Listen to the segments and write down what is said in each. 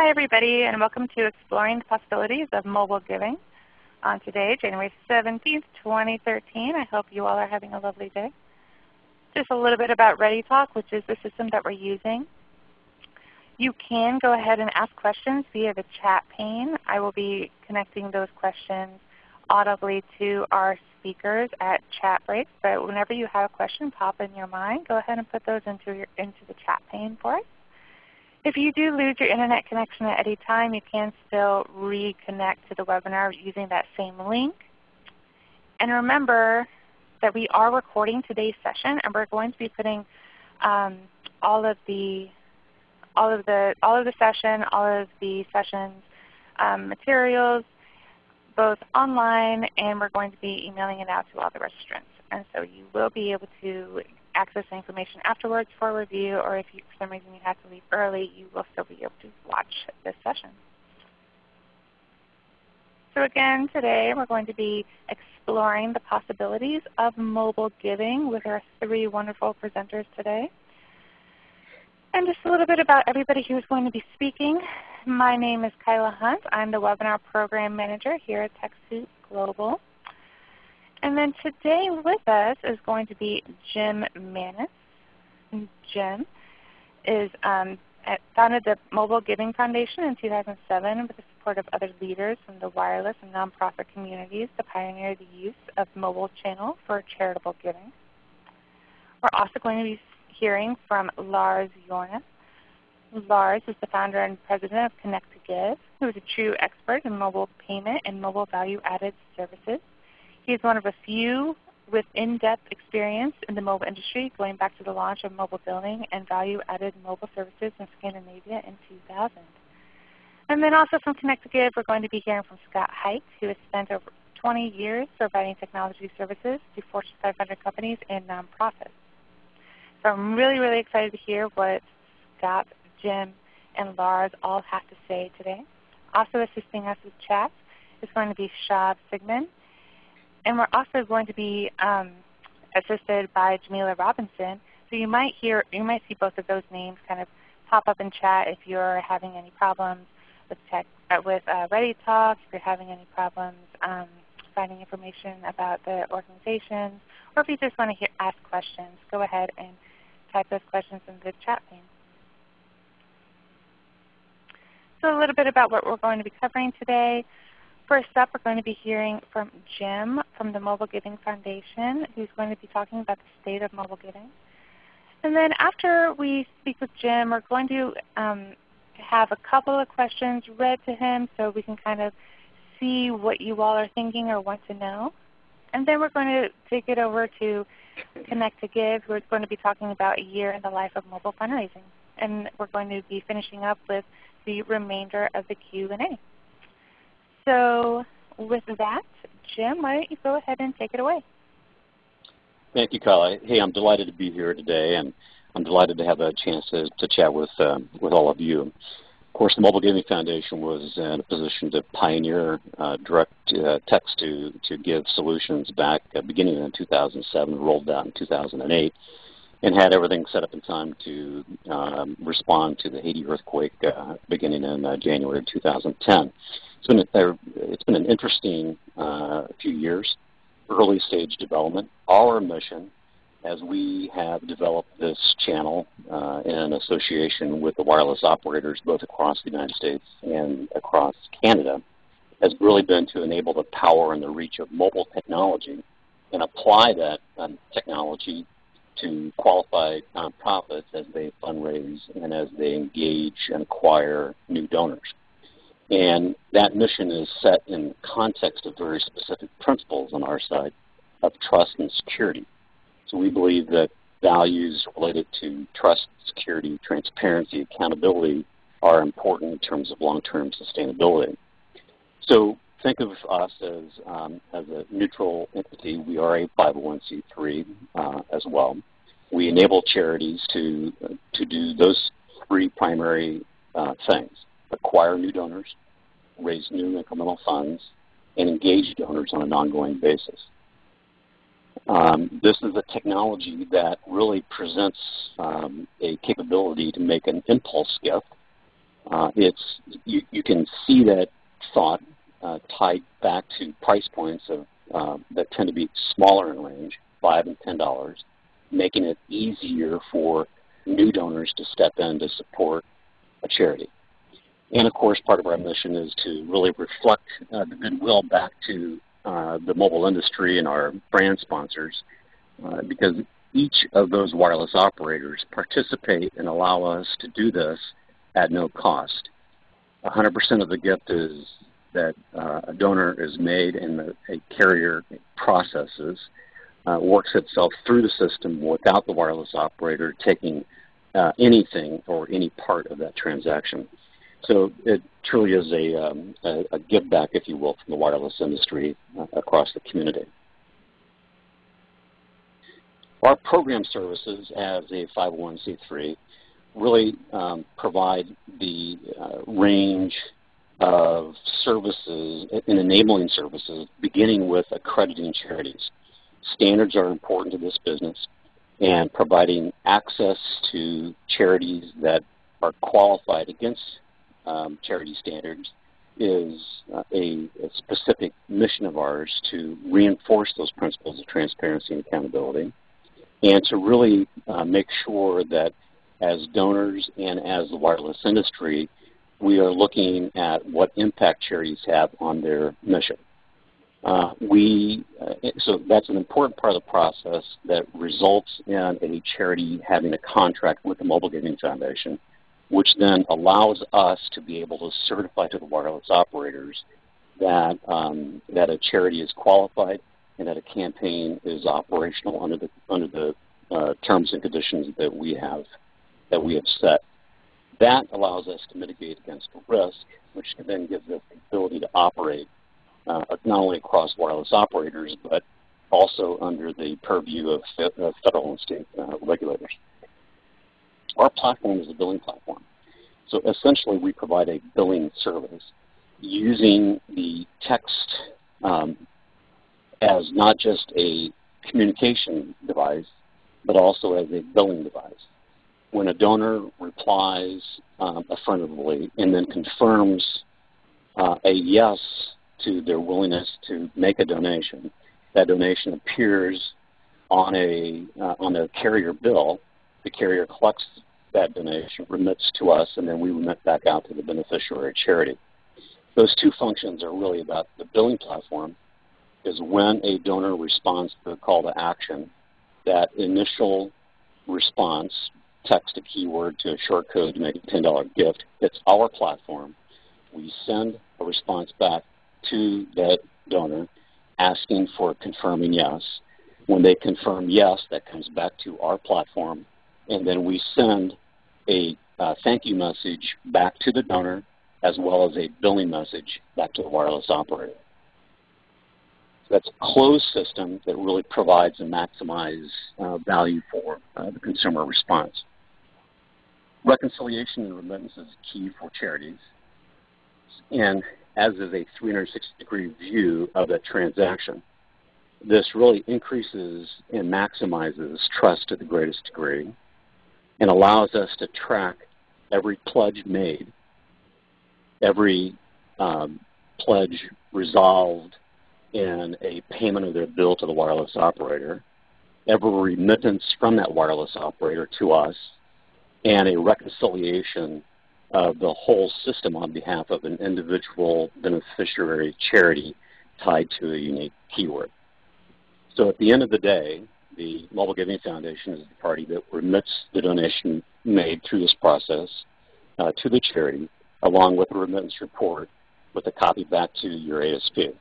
Hi everybody and welcome to Exploring the Possibilities of Mobile Giving. On today, January 17th, 2013, I hope you all are having a lovely day. Just a little bit about ReadyTalk, which is the system that we're using. You can go ahead and ask questions via the chat pane. I will be connecting those questions audibly to our speakers at chat breaks, but whenever you have a question pop in your mind, go ahead and put those into, your, into the chat pane for us. If you do lose your Internet connection at any time, you can still reconnect to the webinar using that same link. And remember that we are recording today's session, and we're going to be putting um, all of the all of the all of the session, all of the sessions um, materials, both online, and we're going to be emailing it out to all the registrants. And so you will be able to access the information afterwards for review, or if you, for some reason you have to leave early, you will still be able to watch this session. So again, today we're going to be exploring the possibilities of mobile giving with our three wonderful presenters today. And just a little bit about everybody who is going to be speaking. My name is Kyla Hunt. I'm the Webinar Program Manager here at TechSoup Global. And then today with us is going to be Jim Manis. Jim is um, at, founded the Mobile Giving Foundation in 2007 with the support of other leaders from the wireless and nonprofit communities to pioneer the use of mobile channel for charitable giving. We're also going to be hearing from Lars Jornes. Lars is the founder and president of Connect to Give, who is a true expert in mobile payment and mobile value added services. He is one of a few with in-depth experience in the mobile industry going back to the launch of mobile billing and value-added mobile services in Scandinavia in 2000. And then also from Connecticut, we're going to be hearing from Scott Hite, who has spent over 20 years providing technology services to Fortune 500 companies and nonprofits. So I'm really, really excited to hear what Scott, Jim, and Lars all have to say today. Also assisting us with chat is going to be Shab Sigmund, and we're also going to be um, assisted by Jamila Robinson. So you might hear, you might see both of those names kind of pop up in chat if you're having any problems with tech, uh, with uh, ReadyTalk, if you're having any problems um, finding information about the organizations, or if you just want to hear, ask questions, go ahead and type those questions in the chat pane. So a little bit about what we're going to be covering today. First up, we're going to be hearing from Jim from the Mobile Giving Foundation, who's going to be talking about the state of mobile giving. And then after we speak with Jim, we're going to um, have a couple of questions read to him so we can kind of see what you all are thinking or want to know. And then we're going to take it over to Connect to Give, who is going to be talking about a year in the life of mobile fundraising. And we're going to be finishing up with the remainder of the Q&A. So with that, Jim, why don't you go ahead and take it away? Thank you, Kyla. Hey, I'm delighted to be here today, and I'm delighted to have a chance to, to chat with, um, with all of you. Of course, the Mobile Giving Foundation was in a position to pioneer uh, direct uh, text to, to give solutions back uh, beginning in 2007, rolled out in 2008, and had everything set up in time to um, respond to the Haiti earthquake uh, beginning in uh, January 2010. It's been, a, it's been an interesting uh, few years, early stage development. Our mission as we have developed this channel uh, in association with the wireless operators both across the United States and across Canada has really been to enable the power and the reach of mobile technology and apply that um, technology to qualified nonprofits as they fundraise and as they engage and acquire new donors. And that mission is set in context of very specific principles on our side of trust and security. So we believe that values related to trust, security, transparency, accountability are important in terms of long-term sustainability. So think of us as, um, as a neutral entity. We are a 501c3 uh, as well. We enable charities to, uh, to do those three primary uh, things acquire new donors, raise new incremental funds, and engage donors on an ongoing basis. Um, this is a technology that really presents um, a capability to make an impulse gift Uh, it's you, you can see that thought uh, tied back to price points of uh, that tend to be smaller in range, five and ten dollars, making it easier for new donors to step in to support a charity. And of course, part of our mission is to really reflect uh, the goodwill back to uh, the mobile industry and our brand sponsors, uh, because each of those wireless operators participate and allow us to do this at no cost. 100% of the gift is that uh, a donor is made and the, a carrier processes, uh, works itself through the system without the wireless operator taking uh, anything or any part of that transaction. So it truly is a, um, a, a, give back, if you will, from the wireless industry uh, across the community. Our program services as a 501c3 really um, provide the uh, range of services and enabling services beginning with accrediting charities. Standards are important to this business and providing access to charities that are qualified against um, charity standards is uh, a, a, specific mission of ours to reinforce those principles of transparency and accountability and to really uh, make sure that as donors and as the wireless industry, we are looking at what impact charities have on their mission. Uh, we, uh, so that's an important part of the process that results in a charity having a contract with the Mobile Giving Foundation, which then allows us to be able to certify to the wireless operators that, um, that a charity is qualified and that a campaign is operational under the, under the uh, terms and conditions that we have that we have set. That allows us to mitigate against risk, which can then gives us the ability to operate uh, not only across wireless operators, but also under the purview of federal and state uh, regulators. Our platform is a billing platform. So essentially we provide a billing service using the text um, as not just a communication device, but also as a billing device. When a donor replies um, affirmatively and then confirms uh, a yes to their willingness to make a donation. That donation appears on a uh, on a carrier bill. The carrier collects that donation, remits to us, and then we remit back out to the beneficiary charity. Those two functions are really about the billing platform is when a donor responds to the call to action, that initial response, text a keyword to a short code to make a $10 gift, hits our platform. We send a response back to that donor asking for confirming yes. When they confirm yes, that comes back to our platform, and then we send a uh, thank you message back to the donor as well as a billing message back to the wireless operator. That's a closed system that really provides and maximizes uh, value for uh, the consumer response. Reconciliation and remittance is key for charities. And as is a 360-degree view of that transaction. This really increases and maximizes trust to the greatest degree and allows us to track every pledge made, every um, pledge resolved in a payment of their bill to the wireless operator, every remittance from that wireless operator to us, and a reconciliation of the whole system on behalf of an individual beneficiary charity tied to a unique keyword. So at the end of the day, the Mobile Giving Foundation is the party that remits the donation made through this process uh, to the charity, along with a remittance report with a copy back to your ASP.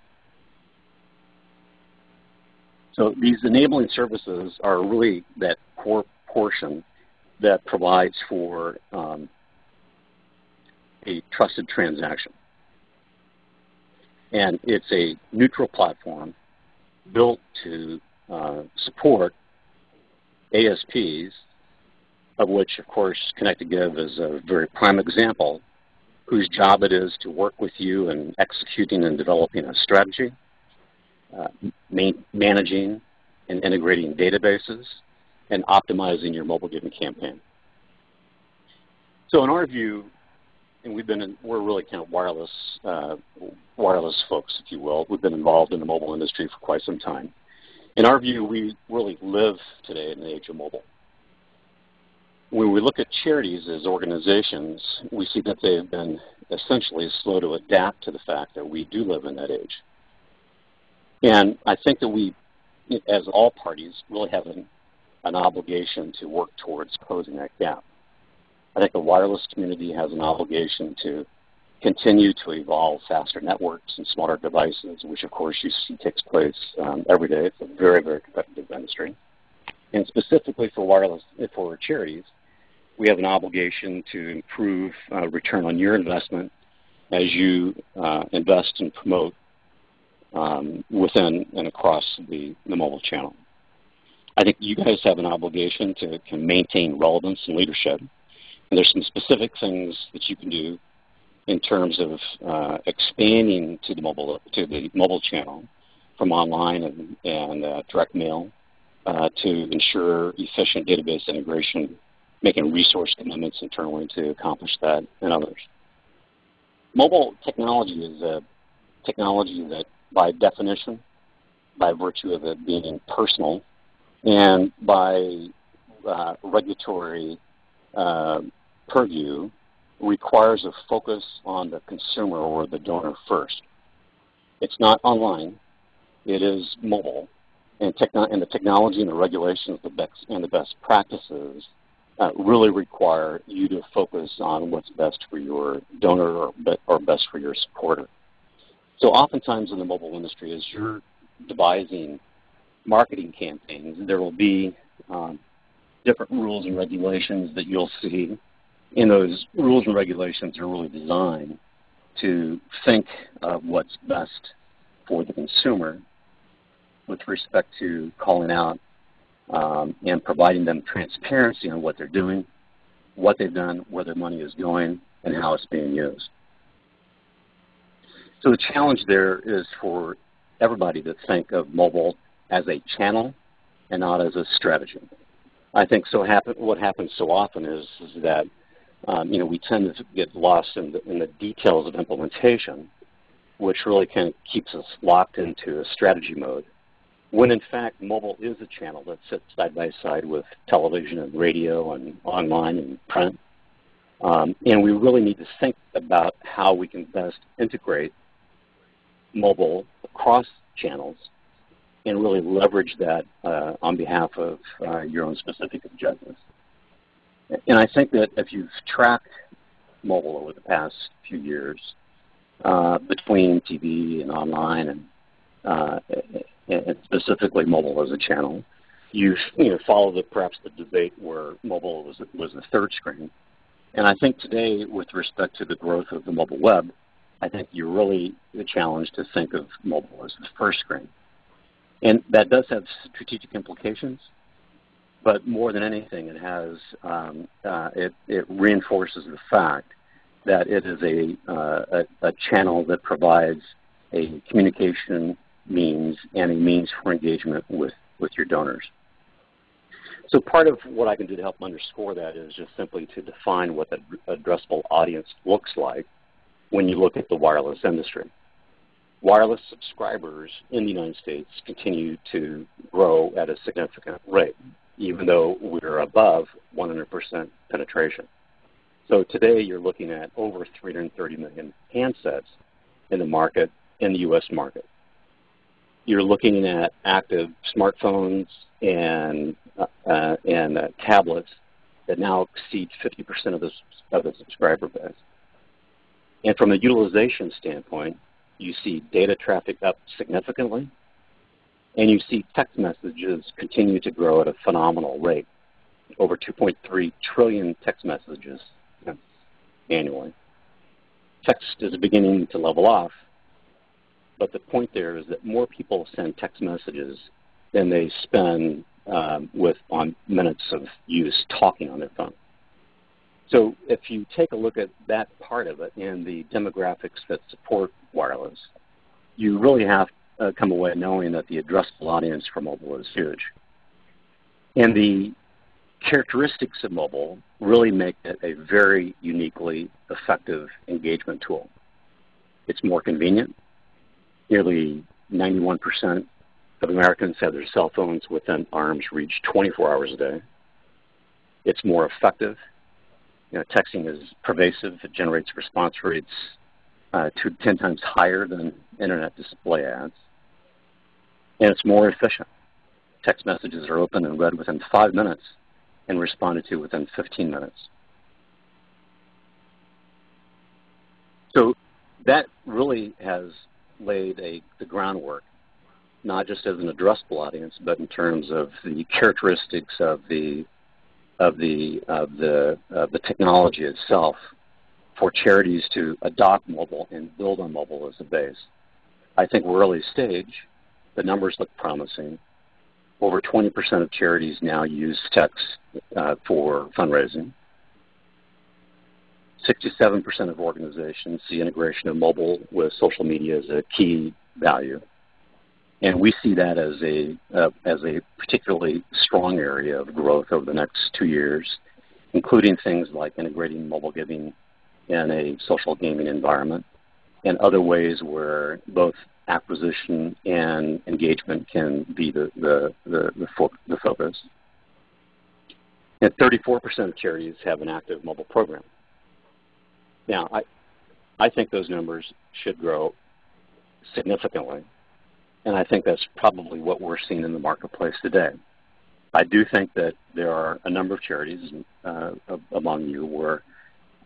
So these enabling services are really that core portion that provides for um, a trusted transaction. And it's a neutral platform built to uh, support ASPs, of which, of course, Connect2Give is a very prime example, whose job it is to work with you in executing and developing a strategy, uh, managing and integrating databases, and optimizing your mobile giving campaign. So in our view, and we've been in, we're really kind of wireless uh, wireless folks, if you will. We've been involved in the mobile industry for quite some time. In our view, we really live today in the age of mobile. When we look at charities as organizations, we see that they've been essentially slow to adapt to the fact that we do live in that age. And I think that we, as all parties, really have an, an obligation to work towards closing that gap. I think the wireless community has an obligation to continue to evolve faster networks and smarter devices, which of course you see takes place um, every day. It's a very, very competitive industry. And specifically for wireless, for charities, we have an obligation to improve uh, return on your investment as you uh, invest and promote um, within and across the, the mobile channel. I think you guys have an obligation to, maintain relevance and leadership. And there's some specific things that you can do in terms of uh, expanding to the mobile to the mobile channel from online and, and uh, direct mail uh, to ensure efficient database integration, making resource commitments internally to accomplish that and others. Mobile technology is a technology that by definition, by virtue of it being personal, and by uh, regulatory uh, purview, requires a focus on the consumer or the donor first. It's not online. It is mobile. And, and the technology and the regulations the best, and the best practices uh, really require you to focus on what's best for your donor or, be or best for your supporter. So oftentimes in the mobile industry, as you're devising marketing campaigns, there will be um, different rules and regulations that you'll see and those rules and regulations are really designed to think of what's best for the consumer with respect to calling out um, and providing them transparency on what they're doing, what they've done, where their money is going, and how it's being used. So the challenge there is for everybody to think of mobile as a channel and not as a strategy. I think so happen, what happens so often is, is that um, you know, we tend to get lost in the, in the details of implementation, which really kind of keeps us locked into a strategy mode. When in fact, mobile is a channel that sits side by side with television and radio and online and print. Um, and we really need to think about how we can best integrate mobile across channels and really leverage that uh, on behalf of uh, your own specific objectives. And I think that if you've tracked mobile over the past few years, uh, between TV and online and, uh, and specifically mobile as a channel, you've you know, followed the, perhaps the debate where mobile was, was the third screen. And I think today, with respect to the growth of the mobile web, I think you're really the challenge to think of mobile as the first screen. And that does have strategic implications but more than anything, it has um, uh, it, it, reinforces the fact that it is a, uh, a, a, channel that provides a communication means and a means for engagement with, with your donors. So part of what I can do to help underscore that is just simply to define what the addressable audience looks like when you look at the wireless industry. Wireless subscribers in the United States continue to grow at a significant rate even though we're above 100% penetration. So today you're looking at over 330 million handsets in the market, in the U.S. market. You're looking at active smartphones and, uh, and uh, tablets that now exceed 50% of the, of the subscriber base. And from a utilization standpoint, you see data traffic up significantly, and you see text messages continue to grow at a phenomenal rate, over 2.3 trillion text messages annually. Text is beginning to level off, but the point there is that more people send text messages than they spend um, with on minutes of use talking on their phone. So if you take a look at that part of it and the demographics that support wireless, you really have uh, come away knowing that the addressable audience for mobile is huge. And the characteristics of mobile really make it a very uniquely effective engagement tool. It's more convenient. Nearly 91% of Americans have their cell phones within arm's reach 24 hours a day. It's more effective. You know, texting is pervasive. It generates response rates uh, to 10 times higher than internet display ads. And it's more efficient. Text messages are opened and read within five minutes and responded to within 15 minutes. So that really has laid a, the groundwork, not just as an addressable audience, but in terms of the characteristics of the of the of the of the technology itself for charities to adopt mobile and build on mobile as a base. I think we're early stage. The numbers look promising. Over 20% of charities now use text uh, for fundraising. 67% of organizations see integration of mobile with social media as a key value. And we see that as a, uh, as a particularly strong area of growth over the next two years, including things like integrating mobile giving in a social gaming environment and other ways where both acquisition and engagement can be the, the, the, the, fo the focus. And 34% of charities have an active mobile program. Now, I, I think those numbers should grow significantly, and I think that's probably what we're seeing in the marketplace today. I do think that there are a number of charities uh, among you where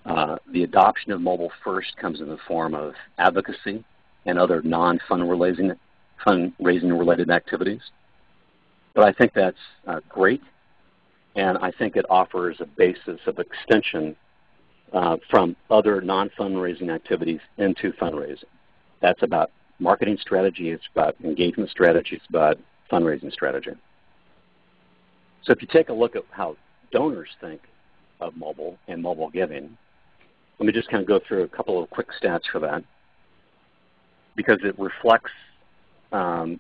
uh, the adoption of mobile first comes in the form of advocacy and other non-fundraising fundraising related activities. But I think that's uh, great, and I think it offers a basis of extension uh, from other non-fundraising activities into fundraising. That's about marketing strategy, it's about engagement strategy, it's about fundraising strategy. So if you take a look at how donors think of mobile and mobile giving, let me just kind of go through a couple of quick stats for that because it reflects um,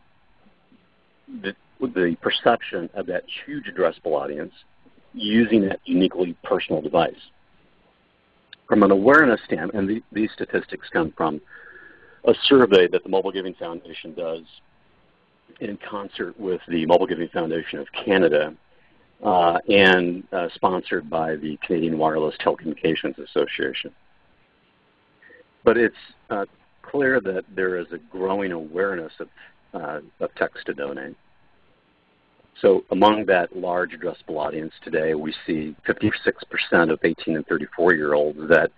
the, the perception of that huge addressable audience using that uniquely personal device. From an awareness standpoint, and the, these statistics come from a survey that the Mobile Giving Foundation does in concert with the Mobile Giving Foundation of Canada uh, and uh, sponsored by the Canadian Wireless Telecommunications Association. But it's uh, clear that there is a growing awareness of, uh, of text to donate. So among that large addressable audience today, we see 56% of 18 and 34 year olds that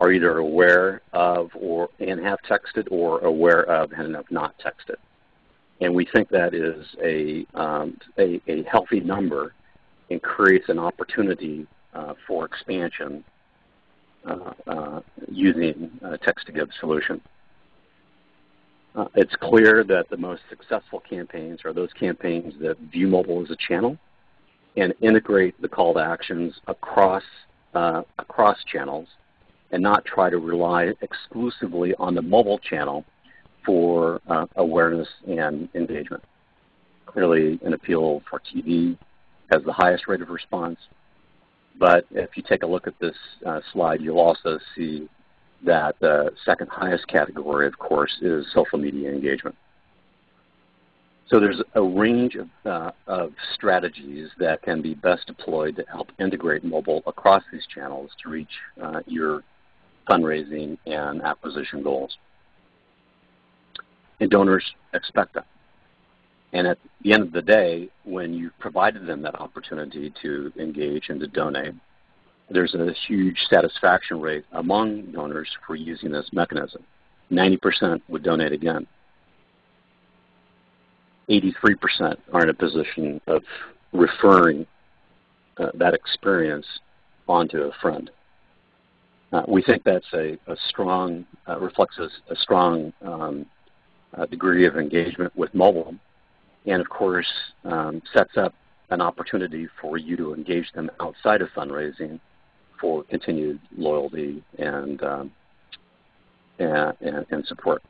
are either aware of or and have texted or aware of and have not texted. And we think that is a, um, a, a, healthy number and creates an opportunity uh, for expansion uh, uh, using text-to-give solution. Uh, it's clear that the most successful campaigns are those campaigns that view mobile as a channel and integrate the call to actions across, uh, across channels and not try to rely exclusively on the mobile channel for uh, awareness and engagement. Clearly, an appeal for TV has the highest rate of response. But if you take a look at this uh, slide, you'll also see that the second highest category, of course, is social media engagement. So there's a range of, uh, of, strategies that can be best deployed to help integrate mobile across these channels to reach uh, your fundraising and acquisition goals. And donors expect that. And at the end of the day, when you've provided them that opportunity to engage and to donate, there's a huge satisfaction rate among donors for using this mechanism. 90% would donate again. 83% are in a position of referring uh, that experience onto a friend. Uh, we think that's a, a strong, uh, reflects a, a strong um, uh, degree of engagement with mobile and of course um, sets up an opportunity for you to engage them outside of fundraising for continued loyalty and, um, and, and, and support.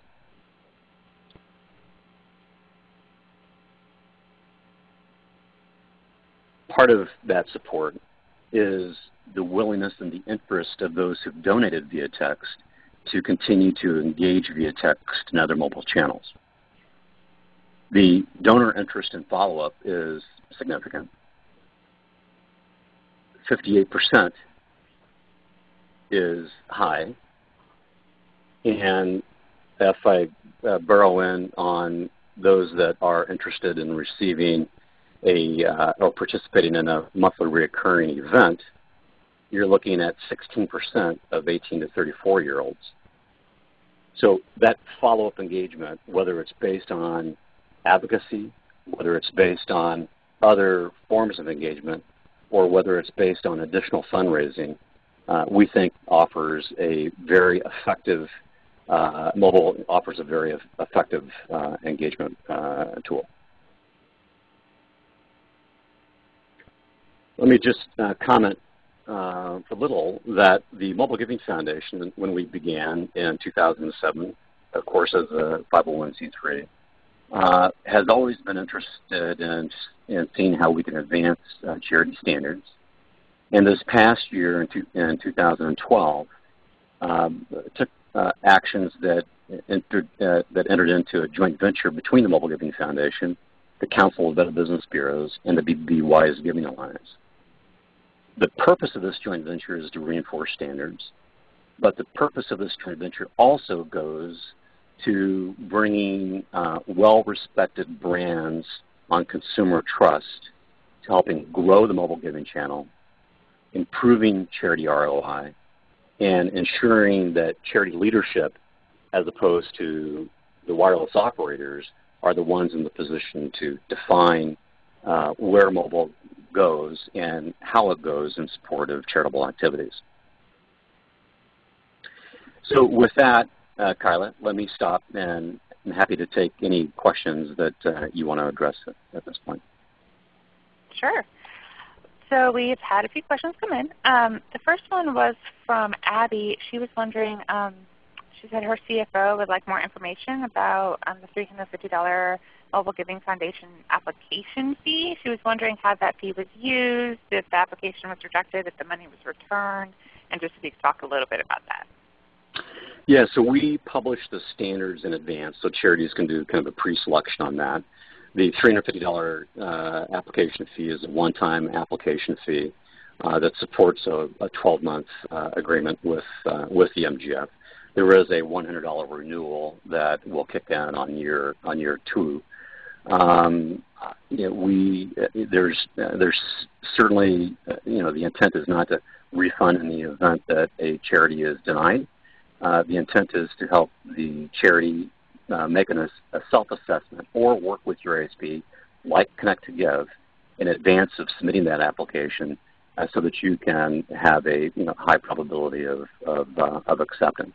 part of that support is the willingness and the interest of those who've donated via text to continue to engage via text and other mobile channels. The donor interest and follow-up is significant. 58% is high. And if I uh, burrow in on those that are interested in receiving a uh, or participating in a monthly recurring event, you're looking at 16% of 18 to 34 year olds. So that follow-up engagement, whether it's based on advocacy, whether it's based on other forms of engagement, or whether it's based on additional fundraising, uh, we think offers a very effective uh, mobile offers a very effective uh, engagement uh, tool. Let me just uh, comment uh, a little that the Mobile Giving Foundation, when we began in 2007, of course as a 501c3, uh, has always been interested in, in seeing how we can advance uh, charity standards. And this past year, in, two, in 2012, um, took uh, actions that entered, uh, that entered into a joint venture between the Mobile Giving Foundation, the Council of Better Business Bureaus, and the BBB Wise Giving Alliance. The purpose of this joint venture is to reinforce standards, but the purpose of this joint venture also goes to bringing uh, well-respected brands on consumer trust to helping grow the mobile giving channel, improving charity ROI, and ensuring that charity leadership, as opposed to the wireless operators, are the ones in the position to define uh, where mobile goes and how it goes in support of charitable activities. So with that, uh, Kyla, let me stop and I'm happy to take any questions that uh, you want to address at, at, this point. Sure. So we've had a few questions come in. Um, the first one was from Abby. She was wondering, um, she said her CFO would like more information about um, the $350 Mobile Giving Foundation application fee. She was wondering how that fee was used, if the application was rejected, if the money was returned, and just if you could talk a little bit about that. Yeah, so we publish the standards in advance, so charities can do kind of a pre-selection on that. The $350 uh, application fee is a one-time application fee uh, that supports a 12-month uh, agreement with, uh, with the MGF. There is a $100 renewal that will kick in on year, on year two. Um, you know, we, there's, there's certainly, you know, the intent is not to refund in the event that a charity is denied. Uh, the intent is to help the charity uh, make an, a self-assessment or work with your ASP, like Connect to Give, in advance of submitting that application uh, so that you can have a you know, high probability of, of, uh, of acceptance.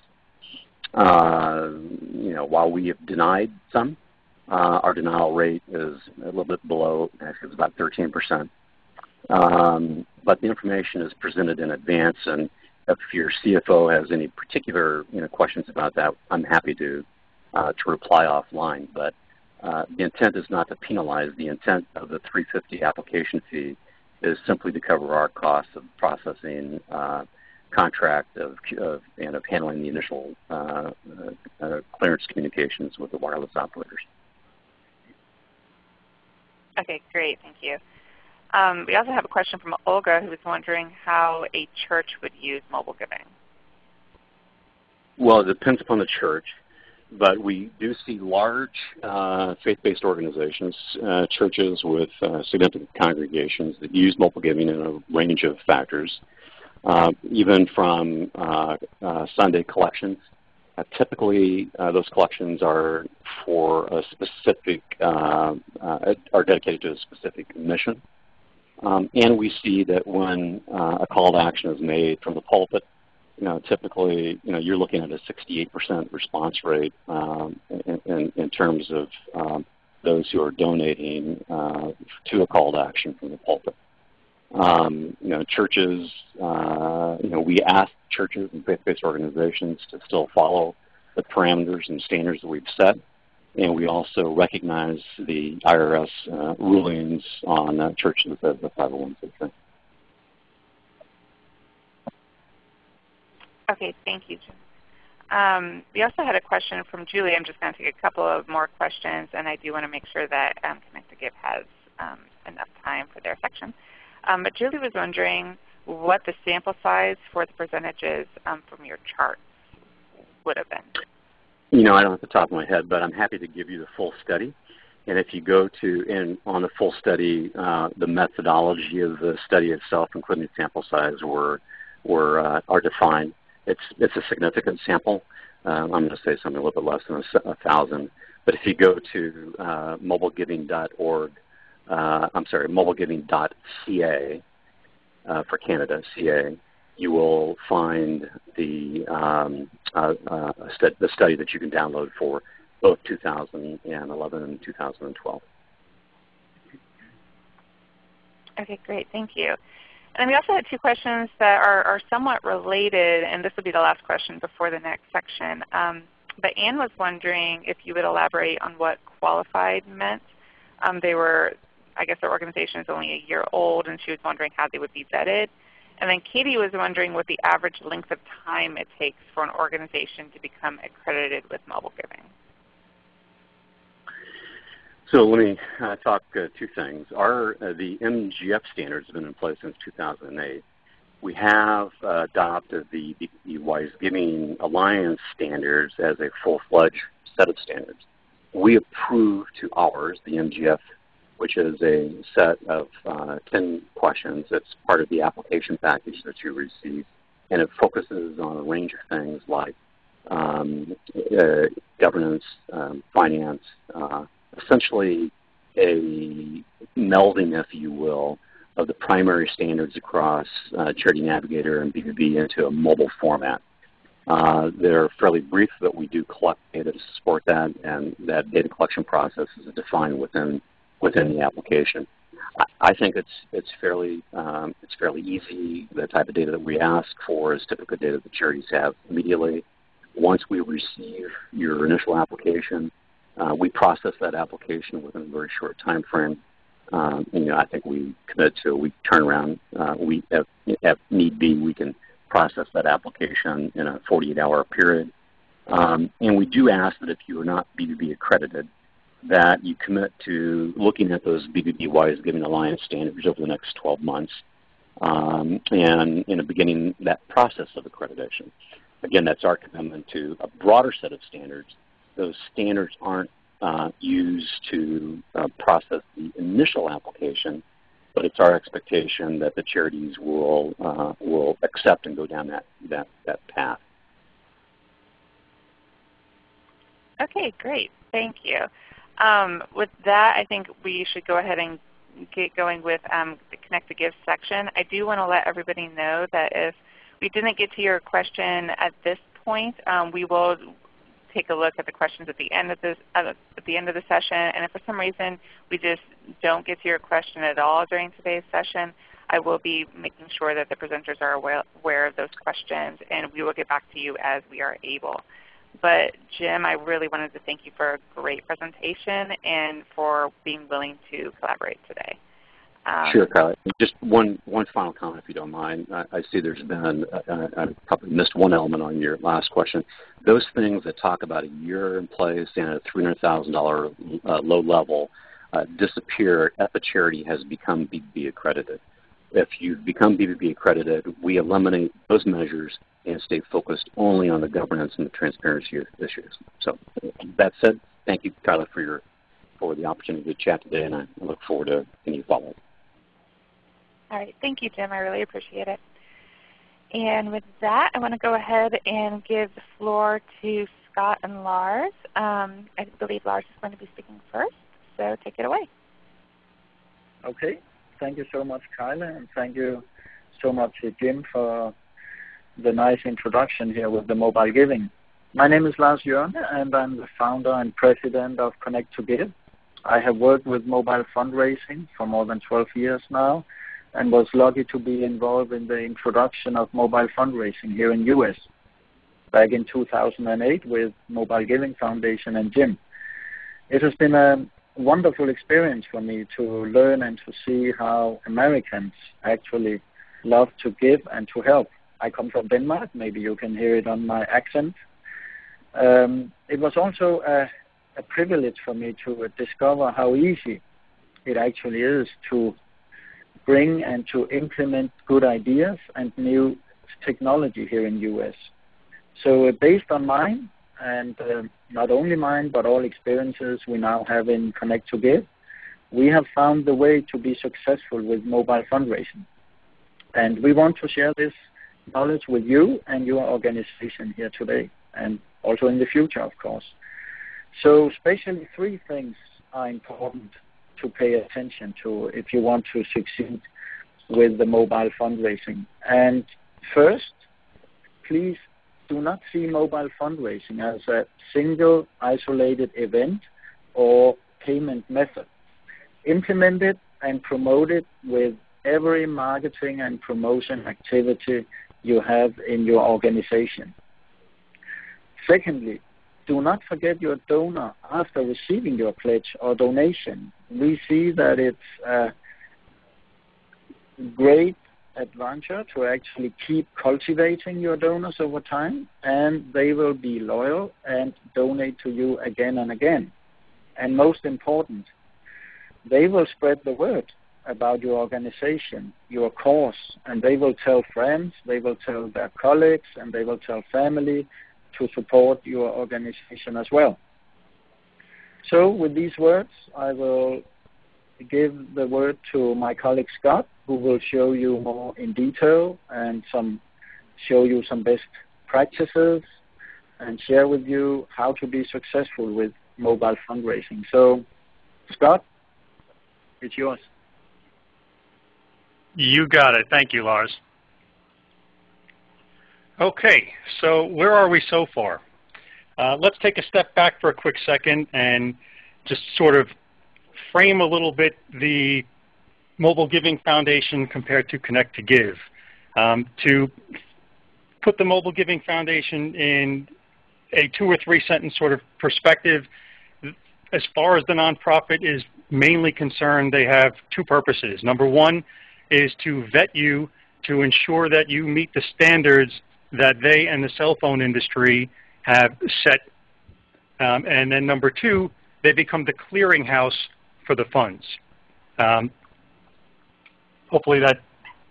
Uh, you know, while we have denied some, our denial rate is a little bit below, actually it's about 13%. Um, but the information is presented in advance and if your CFO has any particular you know, questions about that, I'm happy to, uh, to reply offline. But uh, the intent is not to penalize. The intent of the 350 application fee is simply to cover our costs of processing uh, contract of, of, and of handling the initial uh, uh, clearance communications with the wireless operators. Okay, great. Thank you. Um, we also have a question from Olga who was wondering how a church would use mobile giving. Well, it depends upon the church, but we do see large uh, faith-based organizations, uh, churches with uh, significant congregations that use mobile giving in a range of factors, uh, even from uh, uh, Sunday collections. Typically, those collections are for a specific, are dedicated to a specific mission. Um, and we see that when uh, a call to action is made from the pulpit, you know, typically, you know, you're looking at a 68% response rate um, in, in, in, terms of um, those who are donating uh, to a call to action from the pulpit. Um, you know, churches, uh, you know, we ask churches and faith-based organizations to still follow the parameters and standards that we've set. and we also recognize the IRS uh, rulings on uh, churches as a 501c3. Okay, thank you, Um, we also had a question from Julie. I'm just going to take a couple of more questions, and I do want to make sure that um, to Give has um, enough time for their section. Um, but Julie was wondering what the sample size for the percentages um, from your charts would have been. You know, I don't have the top of my head, but I'm happy to give you the full study. And if you go to, and on the full study, uh, the methodology of the study itself, including the sample size, were, were uh, are defined. It's, it's a significant sample. Um, I'm going to say something a little bit less than a, a thousand. But if you go to uh, mobilegiving.org, uh, I'm sorry, mobilegiving.ca uh, for Canada, CA, you will find the, um, uh, uh, the study that you can download for both 2011 and 2012. Okay, great. Thank you. And we also had two questions that are, are somewhat related, and this will be the last question before the next section. Um, but Anne was wondering if you would elaborate on what qualified meant. Um, they were, I guess their organization is only a year old, and she was wondering how they would be vetted. And then Katie was wondering what the average length of time it takes for an organization to become accredited with mobile giving. So let me uh, talk uh, two things. Our uh, the MGF standards have been in place since 2008. We have uh, adopted the, the Wise Giving Alliance standards as a full-fledged set of standards. We approve to ours, the MGF which is a set of uh, 10 questions that's part of the application package that you receive. And it focuses on a range of things like um, uh, governance, um, finance, uh, essentially a melding, if you will, of the primary standards across uh, Charity Navigator and BBB into a mobile format. Uh, they're fairly brief, but we do collect data to support that, and that data collection process is defined within within the application. I think it's it's fairly um, it's fairly easy. The type of data that we ask for is typical data that charities have immediately. Once we receive your initial application, uh, we process that application within a very short time frame. Um, you know, I think we commit to a week turnaround. Uh, we, if, if, need be, we can process that application in a 48-hour period. Um, and we do ask that if you are not BBB accredited, that you commit to looking at those BBB Wise Giving Alliance standards over the next 12 months um, and in a beginning that process of accreditation. Again, that's our commitment to a broader set of standards. Those standards aren't uh, used to uh, process the initial application, but it's our expectation that the charities will uh, will accept and go down that that that path. Okay, great. Thank you. Um, with that, I think we should go ahead and get going with um, the Connect to Give section. I do want to let everybody know that if we didn't get to your question at this point, um, we will take a look at the questions at the end of this uh, at the end of the session. And if for some reason we just don't get to your question at all during today's session, I will be making sure that the presenters are aware of those questions, and we will get back to you as we are able. But Jim, I really wanted to thank you for a great presentation and for being willing to collaborate today. Um, sure, Kylie. Just one, one final comment, if you don't mind. I, I see there's been, uh, I probably missed one element on your last question. Those things that talk about a year in place and a $300,000 uh, low level uh, disappear if the charity has become BBB accredited. If you've become BBB accredited, we eliminate those measures and stay focused only on the governance and the transparency issues. So that said, thank you, Kyla, for your for the opportunity to chat today, and I look forward to any follow-up. All right. Thank you, Jim. I really appreciate it. And with that, I want to go ahead and give the floor to Scott and Lars. Um, I believe Lars is going to be speaking first, so take it away. Okay. Thank you so much, Kyla, and thank you so much, uh, Jim, for the nice introduction here with the mobile giving. My name is Lars Jørne, and I'm the founder and president of Connect to Give. I have worked with mobile fundraising for more than 12 years now and was lucky to be involved in the introduction of mobile fundraising here in U.S. back in 2008 with Mobile Giving Foundation and Jim. it has been a wonderful experience for me to learn and to see how Americans actually love to give and to help. I come from Denmark. Maybe you can hear it on my accent. Um, it was also a, a privilege for me to discover how easy it actually is to bring and to implement good ideas and new technology here in US. So uh, based on mine, and uh, not only mine, but all experiences we now have in Connect to Give, we have found the way to be successful with mobile fundraising. And we want to share this knowledge with you and your organization here today, and also in the future, of course. So especially three things are important to pay attention to if you want to succeed with the mobile fundraising. And first, please do not see mobile fundraising as a single isolated event or payment method. Implement it and promote it with every marketing and promotion activity you have in your organization. Secondly, do not forget your donor after receiving your pledge or donation. We see that it's a great adventure to actually keep cultivating your donors over time, and they will be loyal and donate to you again and again. And most important, they will spread the word about your organization, your cause, and they will tell friends, they will tell their colleagues, and they will tell family to support your organization as well. So with these words, I will give the word to my colleague Scott, who will show you more in detail and some show you some best practices and share with you how to be successful with mobile fundraising. So, Scott, it's yours. You got it. Thank you, Lars. Okay, so where are we so far? Uh, let's take a step back for a quick second and just sort of frame a little bit the Mobile Giving Foundation compared to Connect to Give. Um, to put the Mobile Giving Foundation in a two or three sentence sort of perspective, as far as the nonprofit is mainly concerned, they have two purposes. Number one is to vet you to ensure that you meet the standards that they and the cell phone industry have set. Um, and then number two, they become the clearinghouse for the funds. Um, hopefully that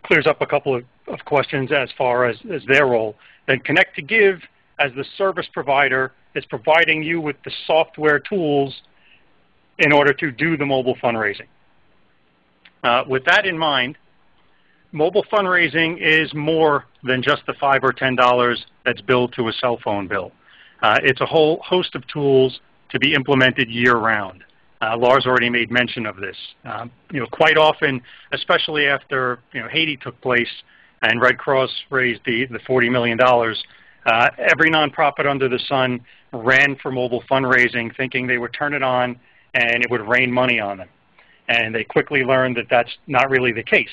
clears up a couple of, of questions as far as, as their role. Then Connect to Give, as the service provider, is providing you with the software tools in order to do the mobile fundraising. Uh, with that in mind, mobile fundraising is more than just the 5 or $10 that's billed to a cell phone bill. Uh, it's a whole host of tools to be implemented year-round. Uh, Lars already made mention of this. Um, you know, quite often, especially after you know Haiti took place and Red Cross raised the the 40 million dollars, uh, every nonprofit under the sun ran for mobile fundraising, thinking they would turn it on and it would rain money on them. And they quickly learned that that's not really the case.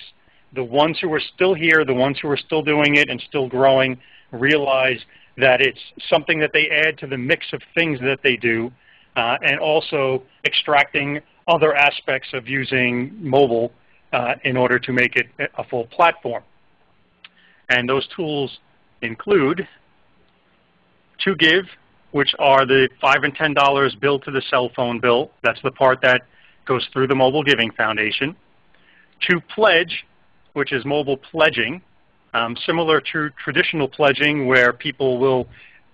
The ones who are still here, the ones who are still doing it and still growing, realize that it's something that they add to the mix of things that they do uh, and also extracting other aspects of using mobile uh, in order to make it a full platform. And those tools include To Give, which are the 5 and $10 billed to the cell phone bill. That's the part that goes through the Mobile Giving Foundation. To Pledge, which is mobile pledging, um, similar to traditional pledging where people will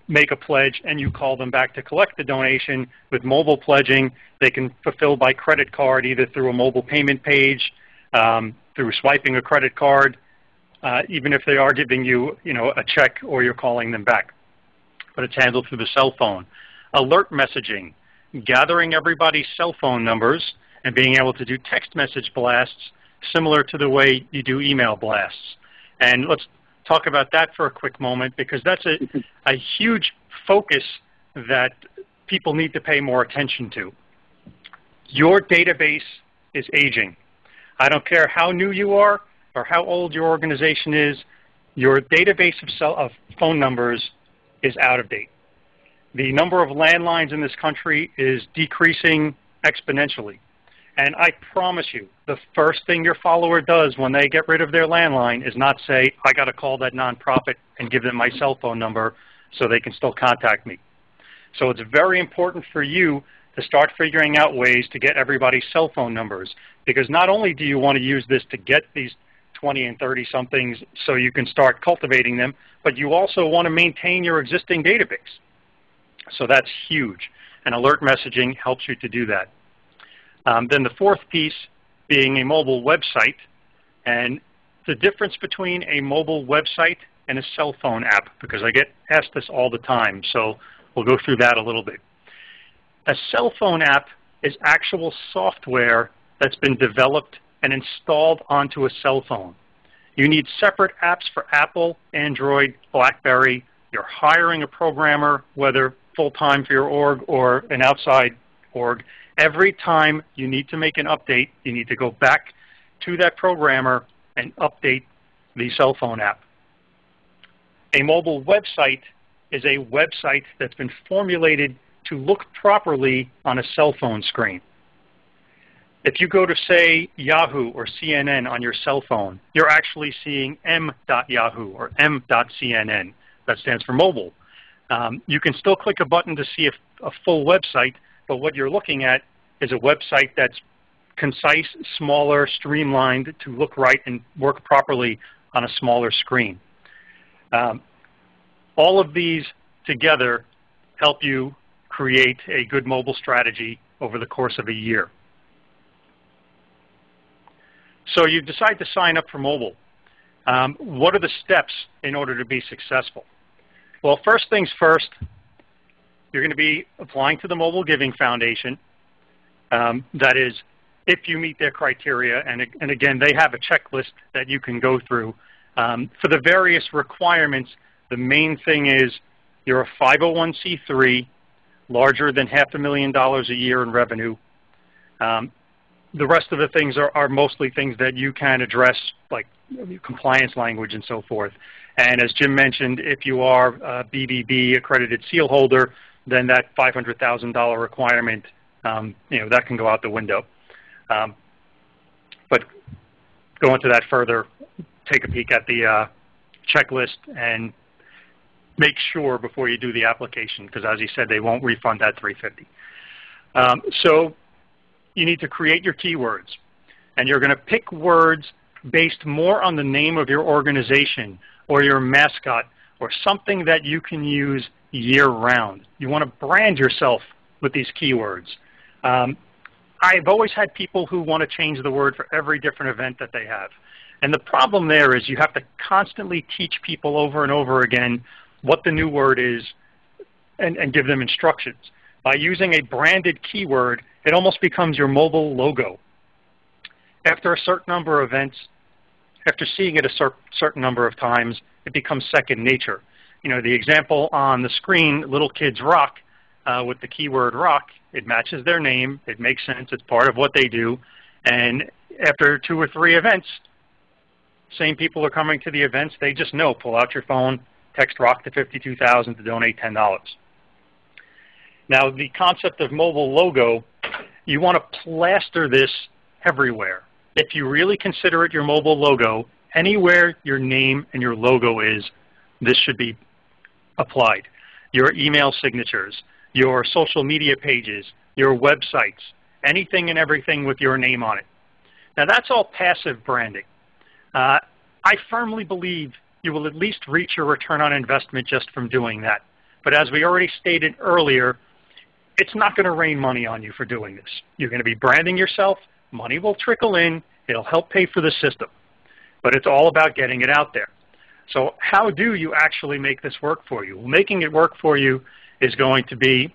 make a pledge and you call them back to collect the donation. With mobile pledging, they can fulfill by credit card either through a mobile payment page, um, through swiping a credit card, uh, even if they are giving you, you know, a check or you're calling them back. But it's handled through the cell phone. Alert messaging, gathering everybody's cell phone numbers and being able to do text message blasts similar to the way you do email blasts. And let's talk about that for a quick moment because that's a, a huge focus that people need to pay more attention to. Your database is aging. I don't care how new you are or how old your organization is, your database of, cell, of phone numbers is out of date. the number of landlines in this country is decreasing exponentially. And I promise you, the first thing your follower does when they get rid of their landline is not say, I got to call that nonprofit and give them my cell phone number so they can still contact me. So it's very important for you to start figuring out ways to get everybody's cell phone numbers. Because not only do you want to use this to get these 20 and 30 somethings so you can start cultivating them, but you also want to maintain your existing database. So that's huge. And alert messaging helps you to do that. Um, then the fourth piece being a mobile website. And the difference between a mobile website and a cell phone app, because I get asked this all the time. So we'll go through that a little bit. A cell phone app is actual software that's been developed and installed onto a cell phone. You need separate apps for Apple, Android, BlackBerry. You're hiring a programmer, whether full-time for your org or an outside org, every time you need to make an update, you need to go back to that programmer and update the cell phone app. A mobile website is a website that's been formulated to look properly on a cell phone screen. If you go to, say, Yahoo or CNN on your cell phone, you're actually seeing m.yahoo or m.cnn. That stands for mobile. Um, you can still click a button to see a, a full website, but what you're looking at is a website that's concise, smaller, streamlined to look right and work properly on a smaller screen. Um, all of these together help you create a good mobile strategy over the course of a year. So you decide to sign up for mobile. Um, what are the steps in order to be successful? Well, first things first, you're going to be applying to the Mobile Giving Foundation. Um, that is, if you meet their criteria, and, and again, they have a checklist that you can go through. Um, for the various requirements, the main thing is you're a 501c3, larger than half a million dollars a year in revenue. Um, the rest of the things are, are mostly things that you can address, like compliance language and so forth. And as Jim mentioned, if you are a BBB accredited seal holder, then that $500,000 requirement, um, you know, that can go out the window. Um, but go into that further, take a peek at the uh, checklist and make sure before you do the application, because as he said, they won't refund that 350. Um, so you need to create your keywords. And you're going to pick words based more on the name of your organization or your mascot or something that you can use year-round. You want to brand yourself with these keywords. Um, I've always had people who want to change the word for every different event that they have. And the problem there is you have to constantly teach people over and over again what the new word is and, and give them instructions. By using a branded keyword, it almost becomes your mobile logo. After a certain number of events, after seeing it a cer certain number of times, it becomes second nature. You know, the example on the screen, Little Kids Rock, uh, with the keyword rock, it matches their name, it makes sense, it's part of what they do, and after two or three events, same people are coming to the events, they just know, pull out your phone, text rock to 52000 to donate $10. Now the concept of mobile logo, you want to plaster this everywhere if you really consider it your mobile logo, anywhere your name and your logo is, this should be applied. Your email signatures, your social media pages, your websites, anything and everything with your name on it. Now that's all passive branding. Uh, I firmly believe you will at least reach your return on investment just from doing that. But as we already stated earlier, it's not going to rain money on you for doing this. You're going to be branding yourself Money will trickle in. It'll help pay for the system. But it's all about getting it out there. So how do you actually make this work for you? Well, making it work for you is going to be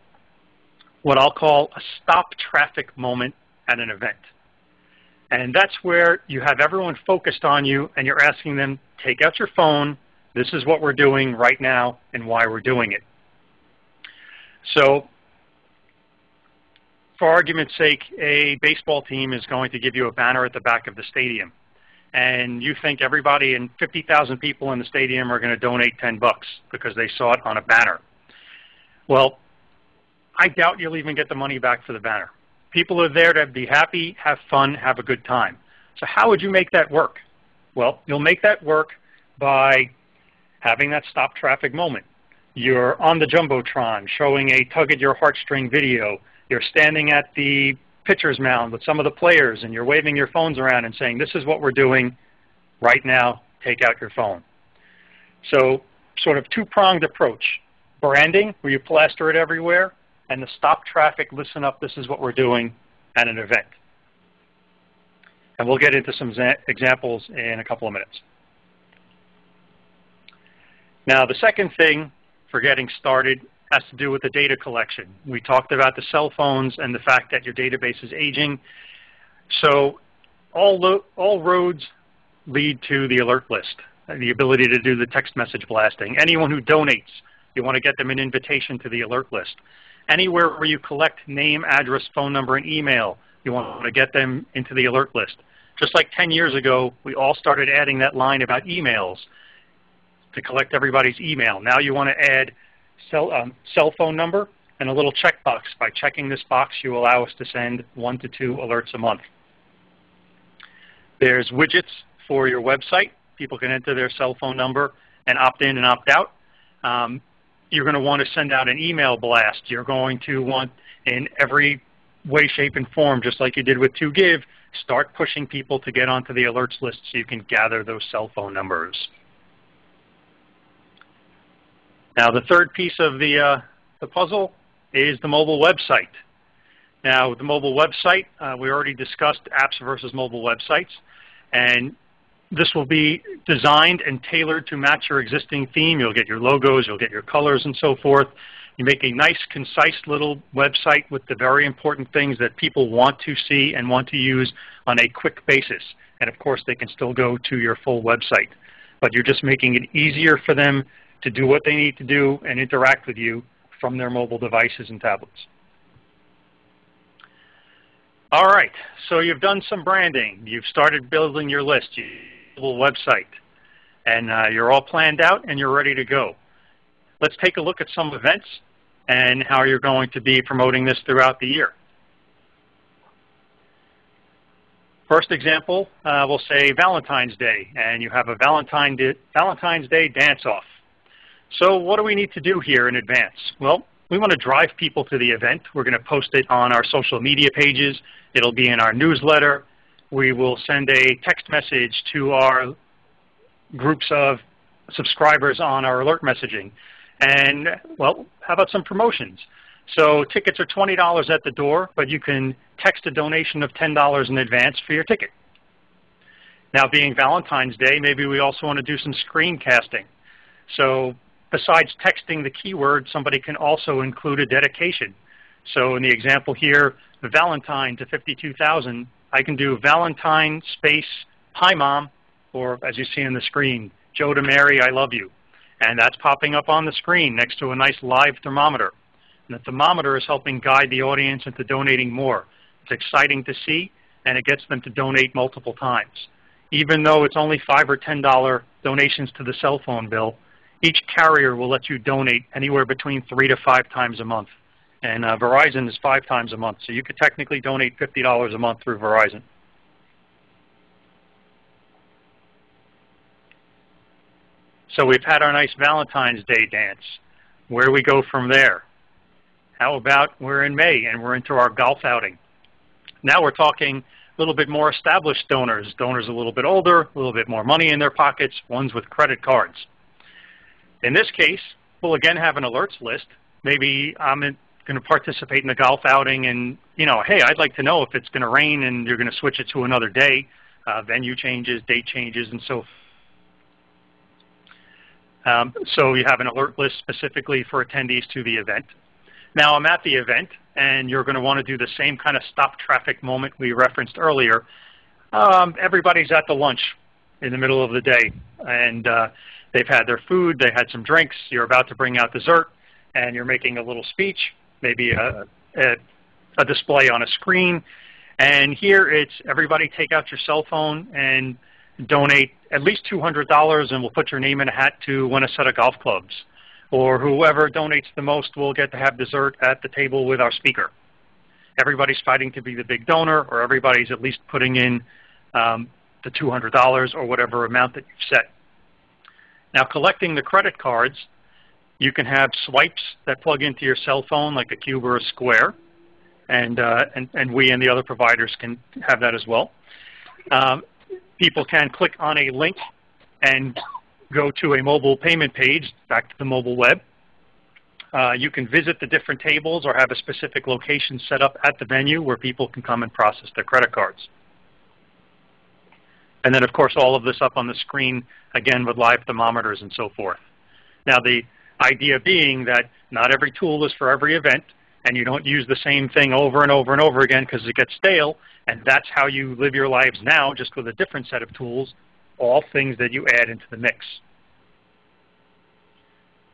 what I'll call a stop traffic moment at an event. And that's where you have everyone focused on you and you're asking them, take out your phone, this is what we're doing right now and why we're doing it. So for argument's sake, a baseball team is going to give you a banner at the back of the stadium. And you think everybody and 50,000 people in the stadium are going to donate 10 bucks because they saw it on a banner. Well, I doubt you'll even get the money back for the banner. People are there to be happy, have fun, have a good time. So how would you make that work? Well, you'll make that work by having that stop traffic moment. You're on the Jumbotron showing a tug at your heartstring video. You're standing at the pitcher's mound with some of the players and you're waving your phones around and saying, this is what we're doing right now, take out your phone. So sort of two-pronged approach. Branding, where you plaster it everywhere, and the stop traffic, listen up, this is what we're doing at an event. And we'll get into some examples in a couple of minutes. Now the second thing for getting started has to do with the data collection. We talked about the cell phones and the fact that your database is aging. So all, all roads lead to the alert list, the ability to do the text message blasting. Anyone who donates, you want to get them an invitation to the alert list. Anywhere where you collect name, address, phone number, and email, you want to get them into the alert list. Just like 10 years ago, we all started adding that line about emails to collect everybody's email. Now you want to add cell, um, cell phone number and a little checkbox. By checking this box, you allow us to send one to two alerts a month. There's widgets for your website. People can enter their cell phone number and opt in and opt out. Um, you're going to want to send out an email blast. You're going to want, in every way, shape, and form, just like you did with 2Give, start pushing people to get onto the alerts list so you can gather those cell phone numbers. Now the third piece of the, uh, the puzzle is the mobile website. Now with the mobile website, uh, we already discussed apps versus mobile websites. And this will be designed and tailored to match your existing theme. You'll get your logos, you'll get your colors and so forth. You make a nice, concise little website with the very important things that people want to see and want to use on a quick basis. And of course, they can still go to your full website. But you're just making it easier for them to do what they need to do and interact with you from their mobile devices and tablets. All right, so you've done some branding. You've started building your list, your website, and uh, you're all planned out and you're ready to go. Let's take a look at some events and how you're going to be promoting this throughout the year. First example, uh, we'll say Valentine's Day, and you have a Valentine Valentine's Day dance-off. So what do we need to do here in advance? Well, we want to drive people to the event. We're going to post it on our social media pages. It'll be in our newsletter. We will send a text message to our groups of subscribers on our alert messaging. And, well, how about some promotions? So tickets are $20 at the door, but you can text a donation of $10 in advance for your ticket. Now being Valentine's Day, maybe we also want to do some screencasting. So besides texting the keyword, somebody can also include a dedication. So in the example here, Valentine to 52,000, I can do Valentine space, hi mom, or as you see on the screen, Joe to Mary, I love you. And that's popping up on the screen next to a nice live thermometer. And the thermometer is helping guide the audience into donating more. It's exciting to see, and it gets them to donate multiple times. Even though it's only 5 or $10 donations to the cell phone bill, each carrier will let you donate anywhere between three to five times a month. And uh, Verizon is five times a month. So you could technically donate $50 a month through Verizon. So we've had our nice Valentine's Day dance. Where do we go from there? How about we're in May and we're into our golf outing? Now we're talking a little bit more established donors, donors a little bit older, a little bit more money in their pockets, ones with credit cards. In this case, we'll again have an alerts list. Maybe I'm going to participate in a golf outing and, you know, hey, I'd like to know if it's going to rain and you're going to switch it to another day. Uh, venue changes, date changes, and so um, so you have an alert list specifically for attendees to the event. Now I'm at the event, and you're going to want to do the same kind of stop traffic moment we referenced earlier. Um, everybody's at the lunch in the middle of the day, and uh, They've had their food, they had some drinks, you're about to bring out dessert, and you're making a little speech, maybe a, a, a display on a screen. And here it's everybody take out your cell phone and donate at least $200 and we'll put your name in a hat to win a set of golf clubs. or whoever donates the most will get to have dessert at the table with our speaker. Everybody's fighting to be the big donor, or everybody's at least putting in um, the $200 or whatever amount that you've set. Now collecting the credit cards, you can have swipes that plug into your cell phone like a cube or a square, and, uh, and, and we and the other providers can have that as well. Um, people can click on a link and go to a mobile payment page, back to the mobile web. Uh, you can visit the different tables or have a specific location set up at the venue where people can come and process their credit cards. And then, of course, all of this up on the screen, again, with live thermometers and so forth. Now, the idea being that not every tool is for every event, and you don't use the same thing over and over and over again because it gets stale, and that's how you live your lives now, just with a different set of tools, all things that you add into the mix.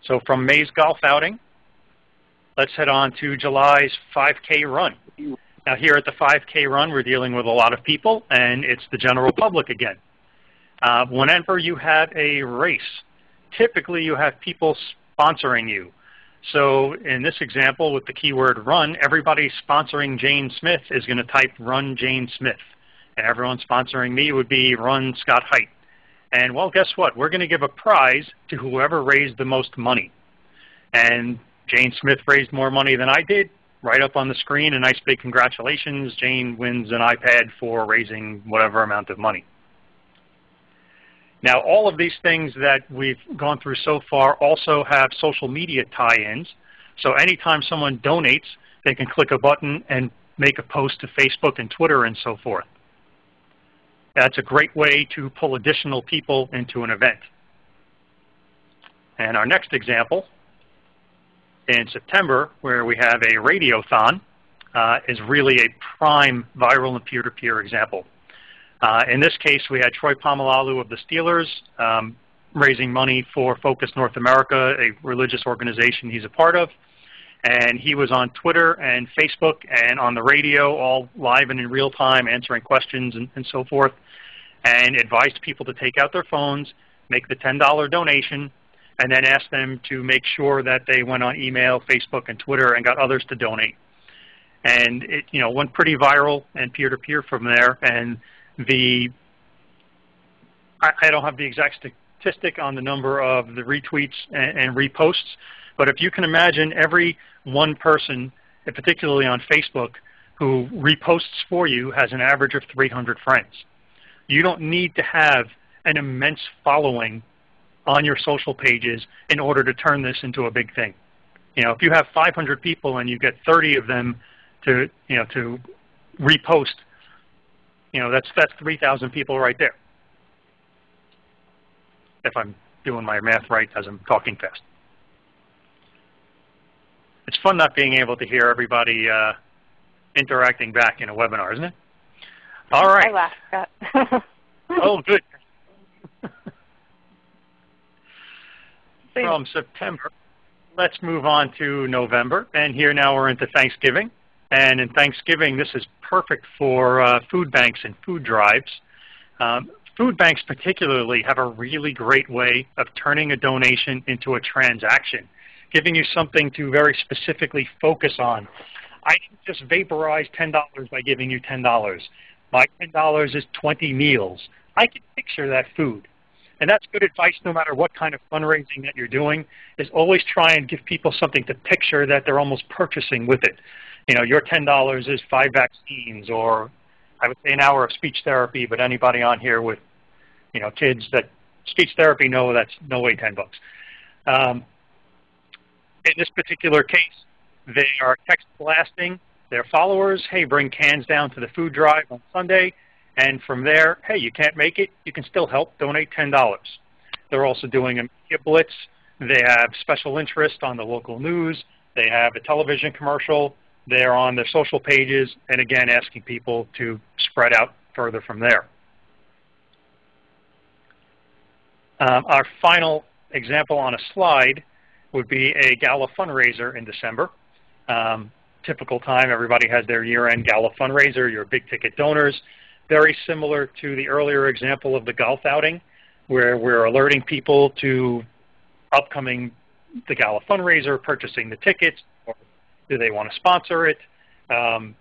So from May's golf outing, let's head on to July's 5K run. Now here at the 5K run, we're dealing with a lot of people, and it's the general public again. Uh, whenever you have a race, typically you have people sponsoring you. So in this example with the keyword run, everybody sponsoring Jane Smith is going to type run Jane Smith. And everyone sponsoring me would be run Scott Height. And well, guess what? We're going to give a prize to whoever raised the most money. And Jane Smith raised more money than I did right up on the screen, a nice big congratulations. Jane wins an iPad for raising whatever amount of money. Now, all of these things that we've gone through so far also have social media tie-ins. So anytime someone donates, they can click a button and make a post to Facebook and Twitter and so forth. That's a great way to pull additional people into an event. And our next example in September, where we have a radiothon, uh, is really a prime viral and peer-to-peer -peer example. Uh, in this case, we had Troy Polamalu of the Steelers um, raising money for Focus North America, a religious organization he's a part of. And he was on Twitter and Facebook and on the radio, all live and in real time, answering questions and, and so forth, and advised people to take out their phones, make the $10 donation, and then asked them to make sure that they went on email, Facebook, and Twitter and got others to donate. And it you know, went pretty viral and peer-to-peer -peer from there. And the I, I, don't have the exact statistic on the number of the retweets and, and reposts, but if you can imagine every one person, particularly on Facebook, who reposts for you has an average of 300 friends. You don't need to have an immense following on your social pages in order to turn this into a big thing. You know, if you have 500 people and you get 30 of them to, you know, to repost, you know, that's that's 3,000 people right there. If I'm doing my math right as I'm talking fast. It's fun not being able to hear everybody uh, interacting back in a webinar, isn't it? All right. I laughed. Oh, good. from September. Let's move on to November. And here now we're into Thanksgiving. And in Thanksgiving, this is perfect for uh, food banks and food drives. Um, food banks particularly have a really great way of turning a donation into a transaction, giving you something to very specifically focus on. I can just vaporize $10 by giving you $10. My $10 is 20 meals. I can picture that food. And that's good advice no matter what kind of fundraising that you're doing, is always try and give people something to picture that they're almost purchasing with it. You know, your $10 is five vaccines or I would say an hour of speech therapy, but anybody on here with, you know, kids that speech therapy know that's no way 10 bucks. Um, in this particular case, they are text blasting their followers, hey, bring cans down to the food drive on Sunday. And from there, hey, you can't make it, you can still help, donate $10. They're also doing a media blitz. They have special interest on the local news. They have a television commercial. They're on their social pages, and again, asking people to spread out further from there. Um, our final example on a slide would be a gala fundraiser in December. Um, typical time, everybody has their year-end gala fundraiser, your big ticket donors very similar to the earlier example of the golf outing, where we're alerting people to upcoming the gala fundraiser, purchasing the tickets, or do they want to sponsor it? Um,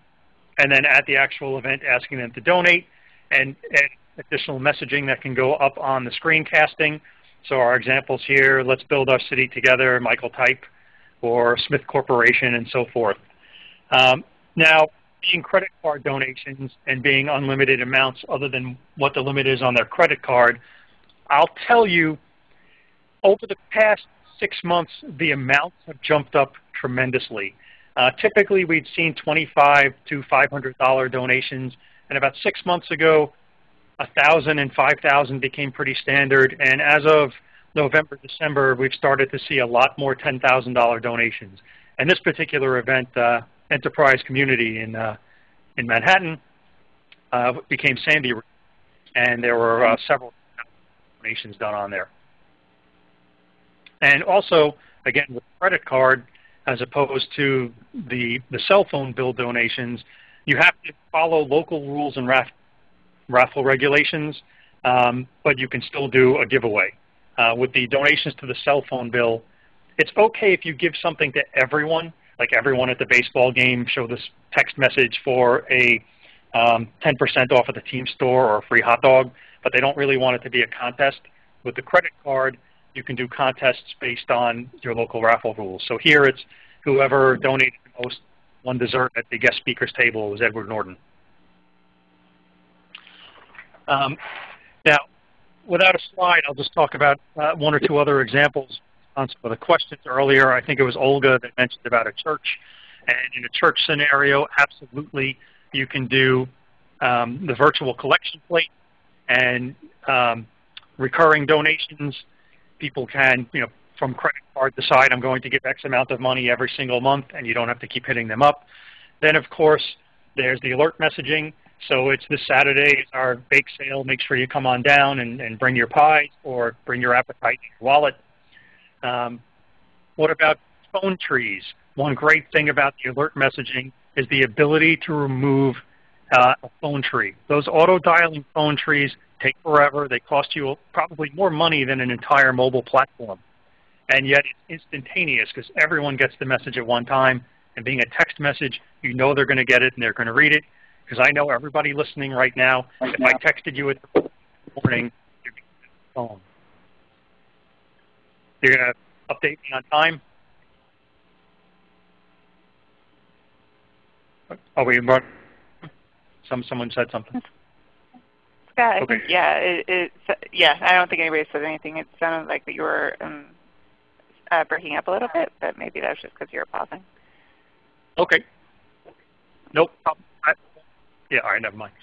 and then at the actual event, asking them to donate, and, and additional messaging that can go up on the screencasting. So our examples here, let's build our city together, Michael Type, or Smith Corporation, and so forth. Um, now, being credit card donations and being unlimited amounts other than what the limit is on their credit card, I'll tell you, over the past six months, the amounts have jumped up tremendously. Uh, typically, we'd seen 25 to $500 donations, and about six months ago, 1,000 and 5,000 became pretty standard, and as of November, December, we've started to see a lot more $10,000 donations. And this particular event, uh, Enterprise Community in, uh, in Manhattan, uh, became Sandy, and there were uh, several donations done on there. And also, again, with credit card, as opposed to the, the cell phone bill donations, you have to follow local rules and raffle regulations, um, but you can still do a giveaway. Uh, with the donations to the cell phone bill, it's okay if you give something to everyone, like everyone at the baseball game show this text message for a 10% um, off at the team store or a free hot dog, but they don't really want it to be a contest. With the credit card, you can do contests based on your local raffle rules. So here it's whoever donated the most one dessert at the guest speaker's table was Edward Norton. Um, now, without a slide, I'll just talk about uh, one or two other examples of the questions earlier. I think it was Olga that mentioned about a church. And in a church scenario, absolutely, you can do um, the virtual collection plate and um, recurring donations. People can, you know, from credit card decide I'm going to give X amount of money every single month, and you don't have to keep hitting them up. Then, of course, there's the alert messaging. So it's this Saturday, our bake sale. Make sure you come on down and, and bring your pie or bring your appetite in your wallet. Um, what about phone trees? One great thing about the alert messaging is the ability to remove uh, a phone tree. Those auto-dialing phone trees take forever. They cost you probably more money than an entire mobile platform. And yet it's instantaneous because everyone gets the message at one time. And being a text message, you know they're going to get it and they're going to read it. Because I know everybody listening right now, right if now. I texted you at the morning, you're going to the phone. You're going to update me on time? Are we some someone said something? Yeah, I okay. think, yeah, it, it, yeah. I don't think anybody said anything. It sounded like that you were um, uh, breaking up a little bit, but maybe that was just because you were pausing. Okay. Nope. I, yeah, all right, never mind.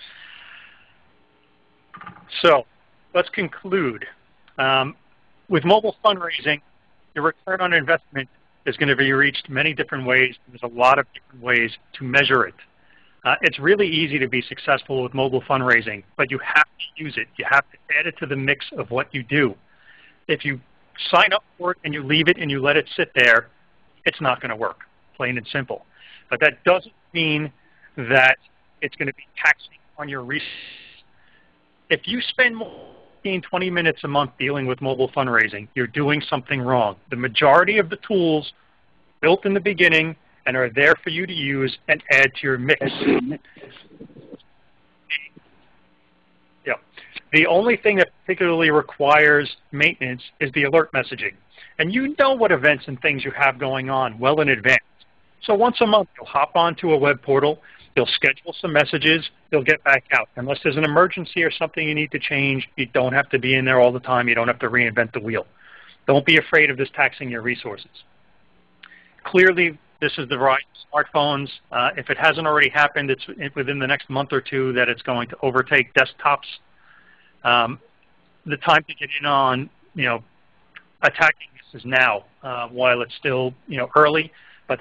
So let's conclude. Um, with mobile fundraising, the return on investment is going to be reached many different ways. There's a lot of different ways to measure it. Uh, it's really easy to be successful with mobile fundraising, but you have to use it. You have to add it to the mix of what you do. If you sign up for it and you leave it and you let it sit there, it's not going to work, plain and simple. But that doesn't mean that it's going to be taxing on your resources. If you spend more 15, 20 minutes a month dealing with mobile fundraising, you're doing something wrong. The majority of the tools built in the beginning and are there for you to use and add to your mix. yeah. The only thing that particularly requires maintenance is the alert messaging. And you know what events and things you have going on well in advance. So once a month, you'll hop onto a web portal, They'll schedule some messages. They'll get back out. Unless there's an emergency or something you need to change, you don't have to be in there all the time. You don't have to reinvent the wheel. Don't be afraid of this taxing your resources. Clearly, this is the right smartphones. Uh, if it hasn't already happened, it's within the next month or two that it's going to overtake desktops. Um, the time to get in on, you know, attacking this is now, uh, while it's still, you know, early. But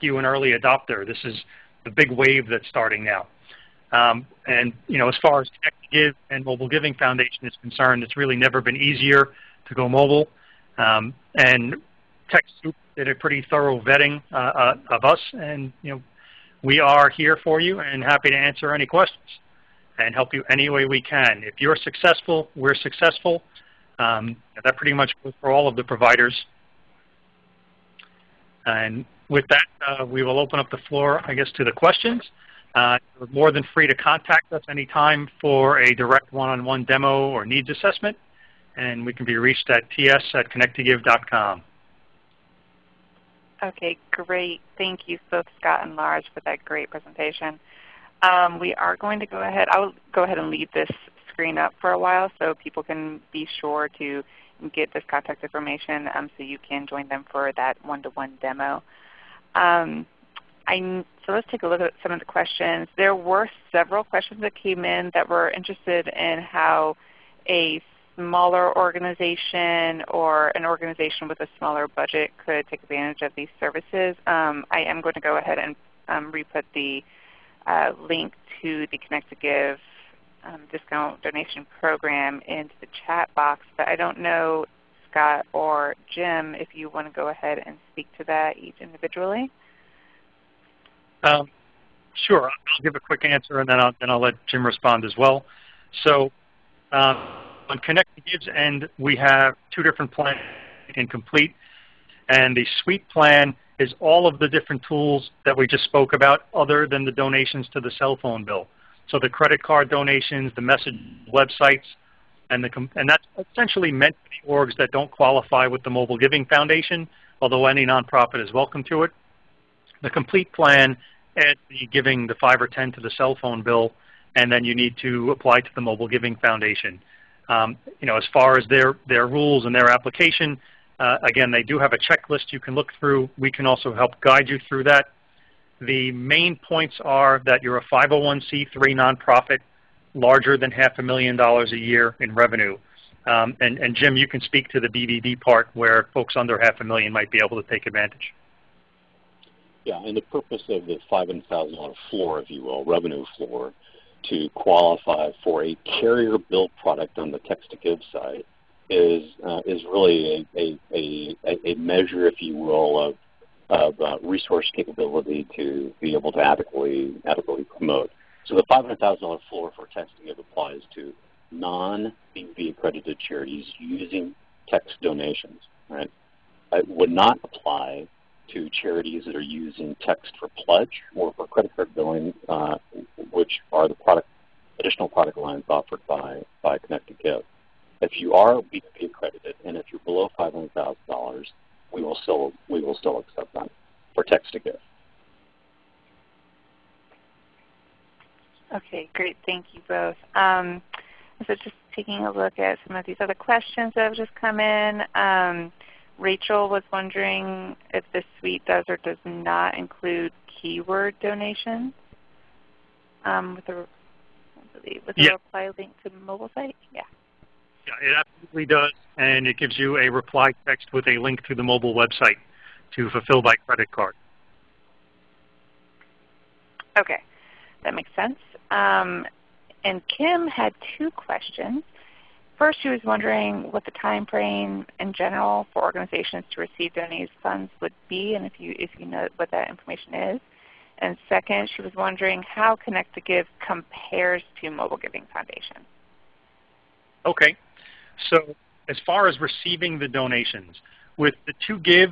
you an early adopter. This is the big wave that's starting now. Um, and you know, as far as Connect Give and Mobile Giving Foundation is concerned, it's really never been easier to go mobile. Um, and TechSoup did a pretty thorough vetting uh, uh, of us, and you know, we are here for you and happy to answer any questions and help you any way we can. If you're successful, we're successful. Um, that pretty much goes for all of the providers. And with that, uh, we will open up the floor, I guess, to the questions. Uh, you're more than free to contact us anytime for a direct one-on-one -on -one demo or needs assessment, and we can be reached at ts at connect2give.com. Okay, great. Thank you both Scott and Lars for that great presentation. Um, we are going to go ahead, I'll go ahead and leave this screen up for a while so people can be sure to get this contact information um, so you can join them for that one-to-one -one demo. Um, I, so let's take a look at some of the questions. There were several questions that came in that were interested in how a smaller organization or an organization with a smaller budget could take advantage of these services. Um, I am going to go ahead and um, re-put the uh, link to the Connect to Give um, discount donation program into the chat box, but I don't know, Scott or Jim, if you want to go ahead and speak to that each individually. Um, sure. I'll give a quick answer, and then I'll, then I'll let Jim respond as well. So um, on Connect Gives end, we have two different plans in complete. And the suite plan is all of the different tools that we just spoke about other than the donations to the cell phone bill. So the credit card donations, the message websites, and, the, and that's essentially meant for the orgs that don't qualify with the Mobile Giving Foundation, although any nonprofit is welcome to it. The complete plan adds the giving the 5 or 10 to the cell phone bill, and then you need to apply to the Mobile Giving Foundation. Um, you know, as far as their, their rules and their application, uh, again, they do have a checklist you can look through. We can also help guide you through that. The main points are that you're a 501c3 nonprofit larger than half a million dollars a year in revenue. Um, and, and Jim, you can speak to the BBB part where folks under half a million might be able to take advantage. Yeah, and the purpose of the $500,000 floor, if you will, revenue floor, to qualify for a carrier built product on the text to give side is uh, is really a, a, a, a, measure, if you will, of, of uh, resource capability to be able to adequately adequately promote. So the $500,000 floor for text to give applies to non-BBB accredited charities using text donations. Right? It would not apply to charities that are using text for pledge or for credit card billing, uh, which are the product, additional product lines offered by, by Connect to Give. If you are BBB accredited and if you're below $500,000, we will still we will still accept them for text to give. Okay, great. Thank you both. Um, so just taking a look at some of these other questions that have just come in. Um, Rachel was wondering if the suite does or does not include keyword donations um, with a with a reply link to the mobile site. Yeah. Yeah, it absolutely does, and it gives you a reply text with a link to the mobile website to fulfill by credit card. Okay, that makes sense. Um, and Kim had two questions. First, she was wondering what the time frame in general for organizations to receive donated funds would be, and if you if you know what that information is. And second, she was wondering how Connect to Give compares to Mobile Giving Foundation. Okay, so as far as receiving the donations, with the to give,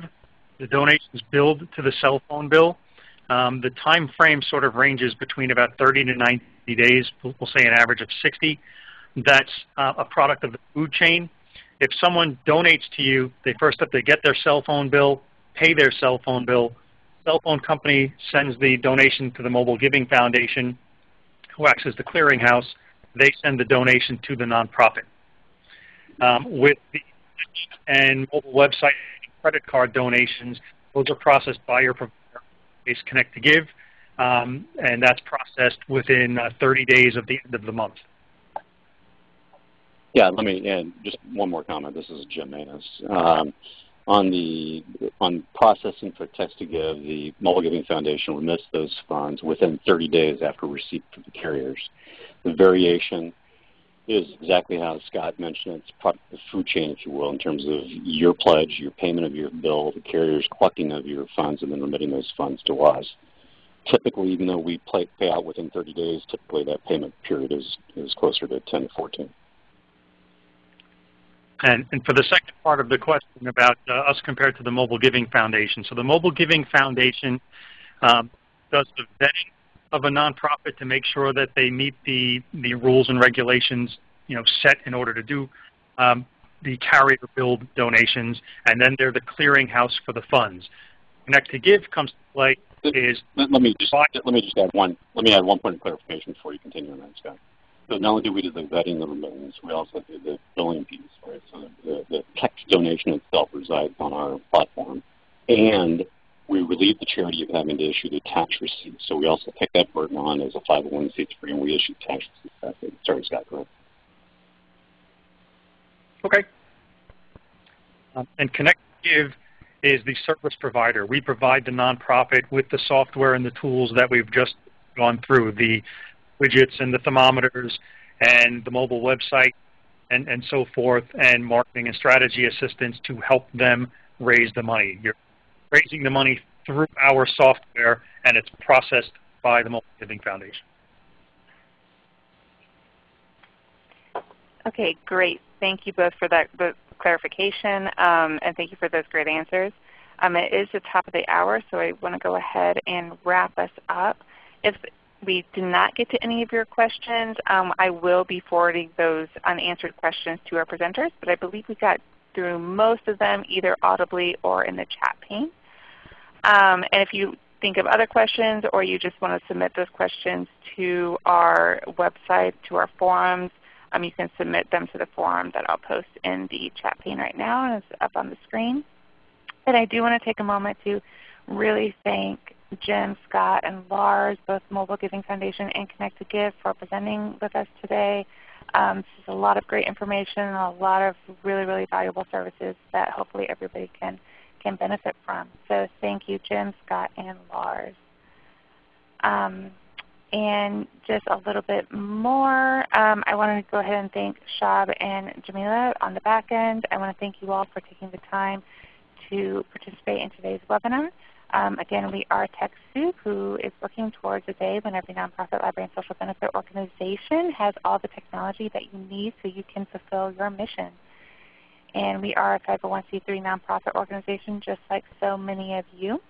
the donations billed to the cell phone bill, um, the time frame sort of ranges between about 30 to 90 days. We'll say an average of 60 that's uh, a product of the food chain. If someone donates to you, they first have to get their cell phone bill, pay their cell phone bill. Cell phone company sends the donation to the Mobile Giving Foundation, who acts as the clearinghouse. They send the donation to the nonprofit. Um, with the and mobile website credit card donations, those are processed by your provider, Connect to Give, um, and that's processed within uh, 30 days of the end of the month. Yeah, let me just one more comment. This is Jim Manis. Um, on the on processing for text to give, the Mobile Giving Foundation remits those funds within 30 days after receipt from the carriers. The variation is exactly how Scott mentioned. It's part of the food chain, if you will, in terms of your pledge, your payment of your bill, the carriers collecting of your funds, and then remitting those funds to us. Typically, even though we pay, pay out within 30 days, typically that payment period is, is closer to 10 to 14. And, and for the second part of the question about uh, us compared to the Mobile Giving Foundation. So the Mobile Giving Foundation um, does the vetting of a nonprofit to make sure that they meet the, the rules and regulations you know, set in order to do um, the carrier build donations, and then they're the clearinghouse for the funds. Connect to Give comes to play is let, let me just let me just add one let me add one point of clarification before you continue on that, Scott. So not only do we do the vetting of remittance, we also do the billing piece, right? So the, the text donation itself resides on our platform, and we relieve the charity of having to issue the tax receipt. So we also take that burden on as a 501c3, and we issue tax receipts. Sorry, Scott, go ahead. Okay. Um, and Connect Give is the service provider. We provide the nonprofit with the software and the tools that we've just gone through, the widgets and the thermometers and the mobile website and, and so forth, and marketing and strategy assistance to help them raise the money. You're raising the money through our software, and it's processed by the Mobile Giving Foundation. Okay, great. Thank you both for that clarification, um, and thank you for those great answers. Um, it is the top of the hour, so I want to go ahead and wrap us up. If we did not get to any of your questions, um, I will be forwarding those unanswered questions to our presenters, but I believe we got through most of them either audibly or in the chat pane. Um, and if you think of other questions or you just want to submit those questions to our website, to our forums, um, you can submit them to the forum that I'll post in the chat pane right now and it's up on the screen. And I do want to take a moment to really thank Jim, Scott, and Lars, both Mobile Giving Foundation and Connect to Give for presenting with us today. Um, this is a lot of great information and a lot of really, really valuable services that hopefully everybody can, can benefit from. So thank you, Jim, Scott, and Lars. Um, and just a little bit more, um, I want to go ahead and thank Shab and Jamila on the back end. I want to thank you all for taking the time to participate in today's webinar. Um, again, we are TechSoup, who is working towards a day when every nonprofit, library, and social benefit organization has all the technology that you need so you can fulfill your mission. And we are a 501c3 nonprofit organization just like so many of you.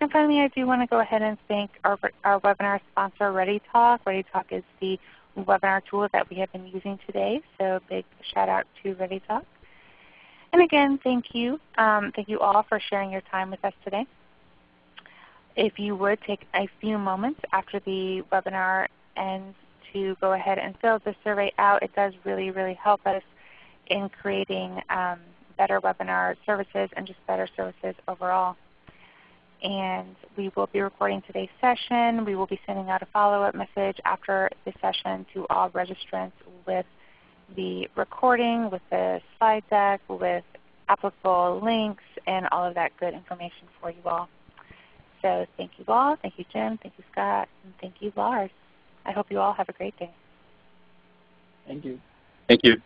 And finally, I do want to go ahead and thank our, our webinar sponsor, ReadyTalk. ReadyTalk is the webinar tool that we have been using today, so big shout out to ReadyTalk. And again, thank you. Um, thank you all for sharing your time with us today. If you would take a few moments after the webinar ends to go ahead and fill the survey out, it does really, really help us in creating um, better webinar services and just better services overall and we will be recording today's session. We will be sending out a follow-up message after the session to all registrants with the recording, with the slide deck, with applicable links, and all of that good information for you all. So thank you all. Thank you, Jim. Thank you, Scott. And thank you, Lars. I hope you all have a great day. Thank you. Thank you.